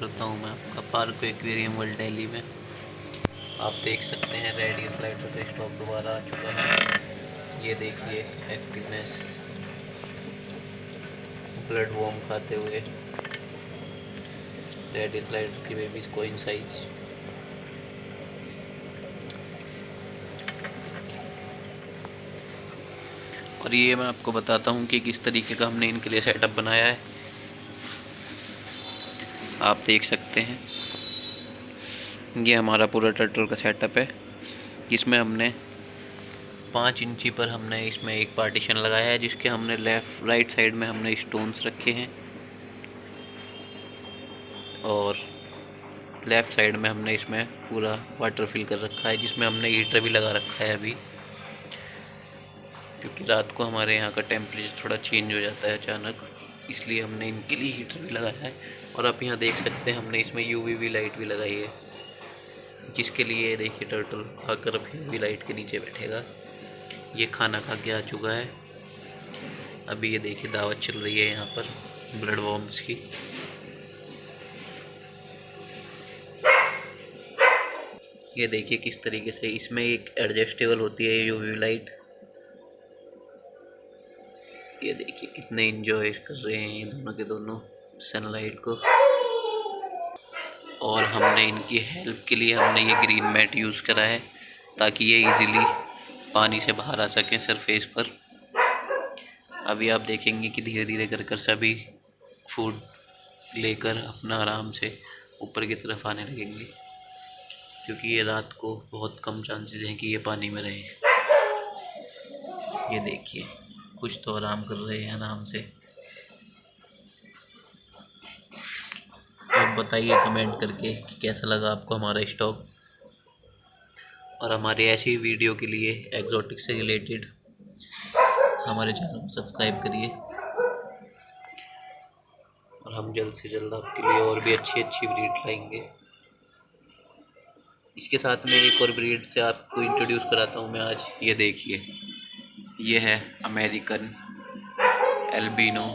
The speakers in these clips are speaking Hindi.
करता हूँ मैं आपका पार्क एक्वेरियम वर्ल्ड दिल्ली में। आप देख सकते हैं रेडियस लाइटर का स्टॉक दोबारा आ चुका है। ये देखिए एक्टिवनेस ब्लड वॉर्म खाते हुए। रेडियस लाइटर की बेबीज कोइन साइज़ और ये मैं आपको बताता हूँ कि किस तरीके का हमने इनके लिए सेटअप बनाया है। आप देख सकते हैं। ये हमारा पूरा टर्टल का सेटअप है। जिसमें हमने पाँच इंची पर हमने इसमें एक पार्टीशन लगाया है, जिसके हमने लेफ़्ट राइट साइड में हमने स्टोन्स रखे हैं। और लेफ़्ट साइड में हमने इसमें पूरा वाटर फिल कर रखा है, जिसमें हमने हीटर भी लगा रखा है अभी। क्योंकि रात को हमारे यहाँ का टेम्परेचर थोड़ा चेंज हो जाता है अचानक, इसलिए हमने इनके लिए हीटर भी लगाया है। और आप यहाँ देख सकते हैं, हमने इसमें यू वी लाइट भी लगाई है, जिसके लिए देखिए टर्टल आकर अब यू लाइट के नीचे बैठेगा। ये खाना खा के आ चुका है। अभी ये देखिए दावत चल रही है यहाँ पर ब्लड वॉर्म्स की। ये देखिए किस तरीके से इसमें एक एडजस्टेबल होती है यूवी लाइट ये देखिए कितने इंजॉय कर रहे हैं ये दोनों के दोनों। सनलाइट को। और हमने इनकी हेल्प के लिए हमने ये ग्रीन मैट यूज़ करा है, ताकि ये इजीली पानी से बाहर आ सकें सरफेस पर। अभी आप देखेंगे कि धीरे धीरे कर कर सभी फ़ूड लेकर अपना आराम से ऊपर की तरफ़ आने लगेंगे, क्योंकि ये रात को बहुत कम चांसेस हैं कि ये पानी में रहे। ये देखिए, कुछ तो आराम कर रहे हैं आराम से आप बताइए कमेंट करके कि कैसा लगा आपको हमारा स्टॉक और हमारे ऐसी वीडियो के लिए एग्जॉटिक से रिलेटेड हमारे चैनल को सब्सक्राइब करिए। और हम जल्द से जल्द आपके लिए और भी अच्छी अच्छी ब्रीड लाएँगे। इसके साथ में एक और ब्रीड से आपको इंट्रोड्यूस कराता हूँ मैं आज। ये देखिए। ये है अमेरिकन एल्बिनो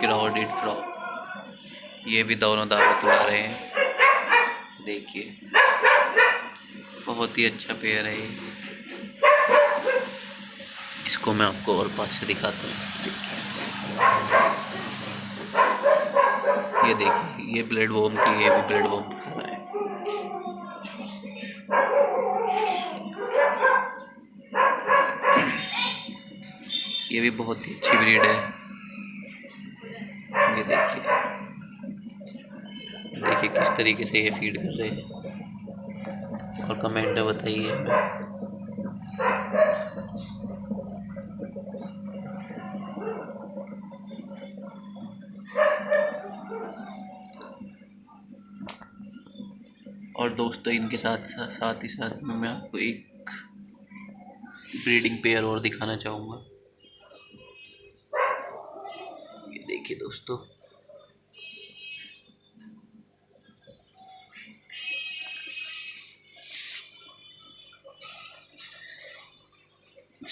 क्राउडेड फ्रॉक ये भी दोनों दावत उड़ा रहे हैं। देखिए। बहुत ही अच्छा पेयर है इसको मैं आपको और पास से दिखाता हूँ। ये देखिए, ये ब्लड वॉम की, ये भी ब्लड वॉम खा रहा है। ये भी बहुत ही अच्छी ब्रीड है ये देखिए देखिए किस तरीके से ये फ़ीड कर रहे हैं। और कमेंट में बताइए और दोस्तों, इनके साथ साथ ही साथ में मैं आपको एक ब्रीडिंग पेयर और दिखाना चाहूँगा। ये देखिए दोस्तों।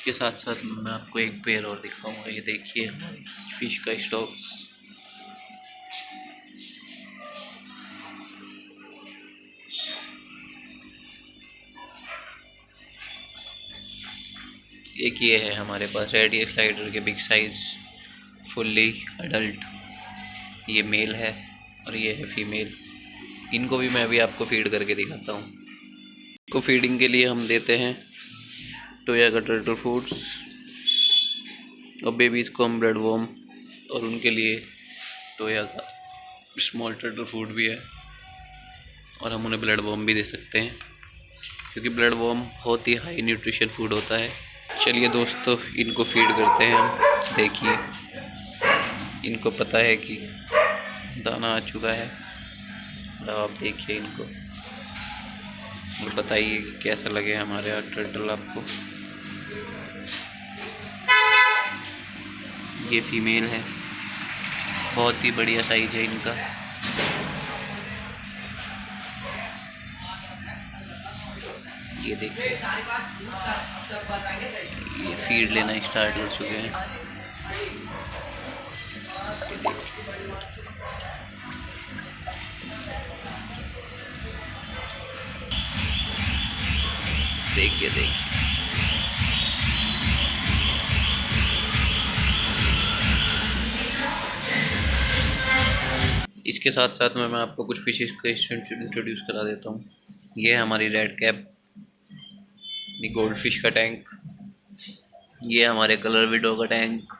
इसके साथ साथ मैं आपको एक पेयर और दिखाऊँगा। ये देखिए फ़िश का स्टॉक्स एक ये है हमारे पास रेडियस स्लाइडर के बिग साइज़ फुल्ली अडल्ट ये मेल है और ये है फीमेल इनको भी मैं अभी आपको फ़ीड करके दिखाता हूँ। को फीडिंग के लिए हम देते हैं टोया का टर्टल फूड्स और बेबीज़ को हम ब्लड वॉम और उनके लिए टोया का स्मॉल टर्टल फ़ूड भी है और हम उन्हें ब्लड वॉम भी दे सकते हैं क्योंकि ब्लड वॉम बहुत ही हाई न्यूट्रिशन फ़ूड होता है। चलिए दोस्तों, इनको फ़ीड करते हैं हम। देखिए, इनको पता है कि दाना आ चुका है। तो आप देखिए इनको। और बताइए कैसा लगे हमारे यहाँ टर्टल आपको? ये फीमेल है। बहुत ही बढ़िया साइज़ है इनका। ये देखिए। ये फ़ीड लेना स्टार्ट हो चुके हैं। देखिए देखिए। इसके साथ साथ में मैं आपको कुछ फिशेस को इंट्रोड्यूस करा देता हूँ। ये है हमारी रेड कैप गोल्ड फ़िश का टैंक ये हमारे कलर विडो का टैंक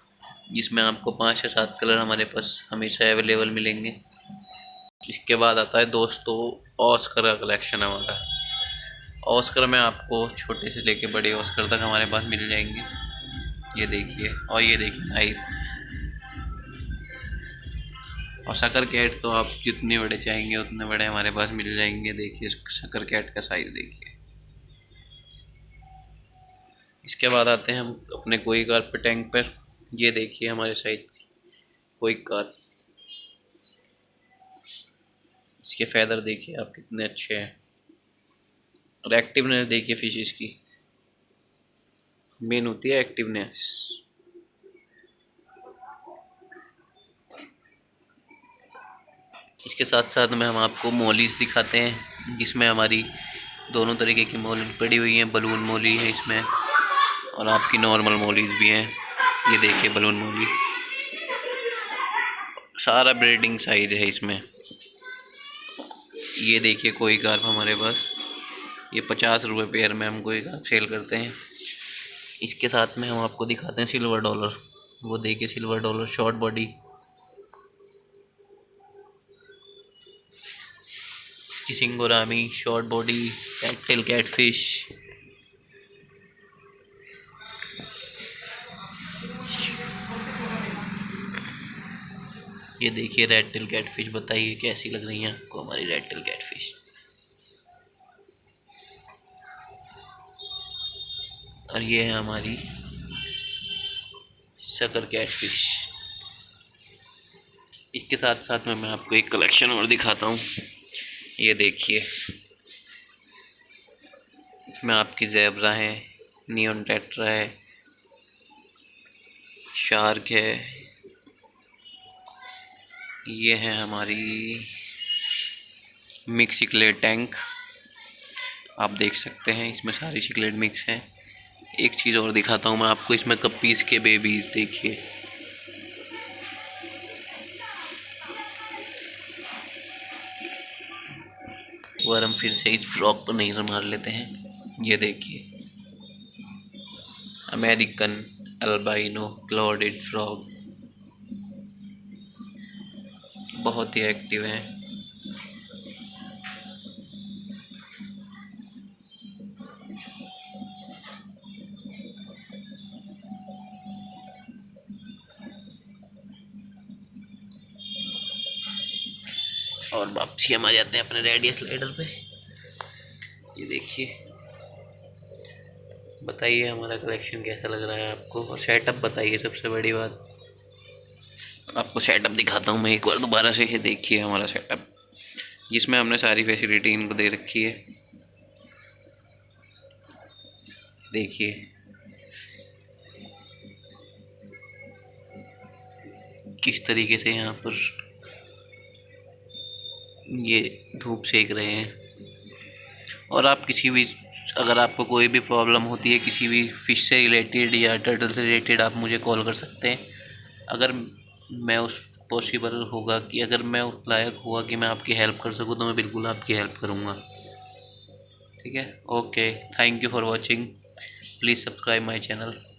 जिसमें आपको पाँच या सात कलर हमारे पास हमेशा अवेलेबल मिलेंगे। इसके बाद आता है दोस्तों ऑस्कर का कलेक्शन हमारा। ऑस्कर में आपको छोटे से लेके बड़े ऑस्कर तक हमारे पास मिल जाएँगे। ये देखिए, और ये देखिए नाइफ और शकर कैट तो आप जितने बड़े चाहेंगे, उतने बड़े हमारे पास मिल जाएँगे। देखिए शकर कैट का साइज़ देखिए। इसके बाद आते हैं हम अपने कोई कार पे टैंक पर। ये देखिए हमारे साइज़ कोई कार। इसके फैदर देखिए आप कितने अच्छे हैं। और एक्टिवनेस देखिए फिशेस की। मेन होती है एक्टिवनेस इसके साथ साथ में हम आपको मोलीस दिखाते हैं जिसमें हमारी दोनों तरीके की मोली पड़ी हुई हैं बलून मोली है इसमें और आपकी नॉर्मल मोलीज भी हैं। ये देखिए बलून मोली सारा ब्रीडिंग साइज़ है इसमें। ये देखिए कोई कार्प हमारे पास। ये पचास रुपये पेयर में हमको एक सेल करते हैं। इसके साथ में हम आपको दिखाते हैं सिल्वर डॉलर वो देखिए silver dollar short body किसिंगोरामी short body cattle catfish ये देखिए रेड टिल कैट फ़िश बताइए कैसी लग रही है आपको हमारी रेड टिल कैट और ये है हमारी शकर कैट फ़िश इसके साथ साथ में मैं आपको एक कलेक्शन और दिखाता हूँ। ये देखिए। इसमें आपकी जैबरा है नियन टेट्रा है शार्क है। ये है हमारी मिक्स सिकलेट टैंक आप देख सकते हैं, इसमें सारी सिकलेट मिक्स हैं। एक चीज़ और दिखाता हूँ मैं आपको, इसमें कपीस के बेबीज देखिए। और हम फिर से इस फ्रॉक पर नहीं मार लेते हैं। ये देखिए। American albino clawed frog. बहुत ही एक्टिव हैं। और वापसी हम आ जाते हैं अपने रेडियस स्लाइडर पे। ये देखिए। बताइए हमारा कलेक्शन कैसा लग रहा है आपको? और सेटअप बताइए सबसे बड़ी बात। आपको सेटअप दिखाता हूँ मैं एक बार दोबारा से। ये देखिए हमारा सेटअप जिसमें हमने सारी फैसिलिटी इनको दे रखी है। देखिए। किस तरीके से यहाँ पर ये धूप सेक रहे हैं। और आप किसी भी, अगर आपको कोई भी प्रॉब्लम होती है, किसी भी फ़िश से रिलेटेड या टर्टल से रिलेटेड आप मुझे कॉल कर सकते हैं। अगर मैं उस पॉसिबल होगा कि, अगर मैं उस लायक हुआ कि मैं आपकी हेल्प कर सकूँ तो मैं बिल्कुल आपकी हेल्प करूँगा। ठीक है? Okay thank you for watching please subscribe my channel